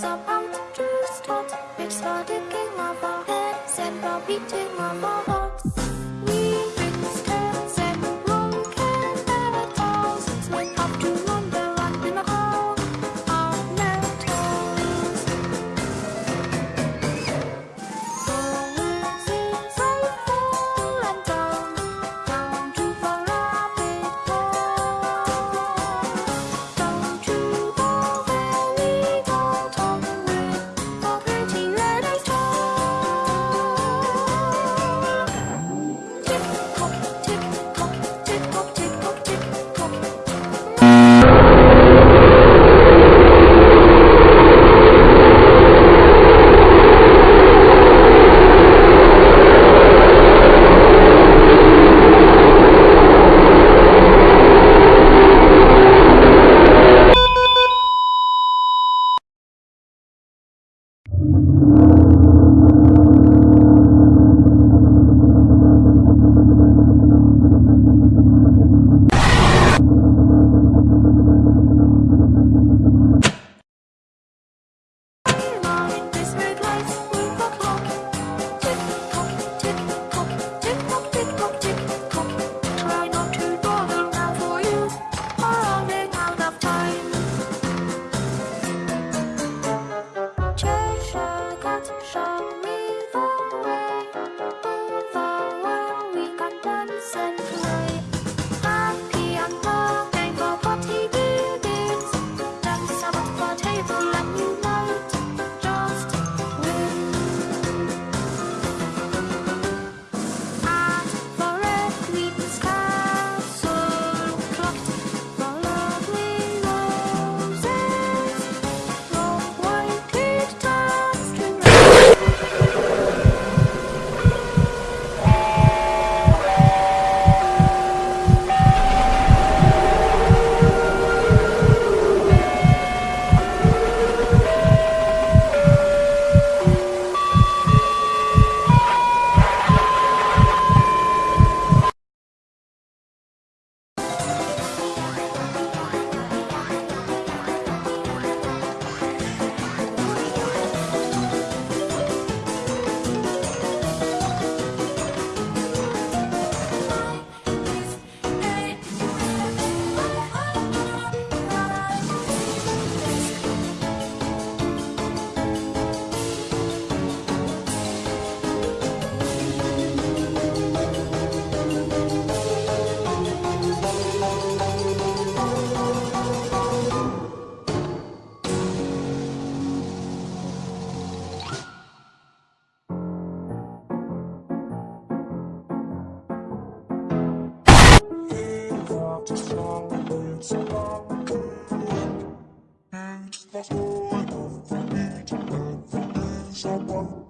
sao bám trước trót biết sao đến cái ngò our head, and vào biết trên our vào platform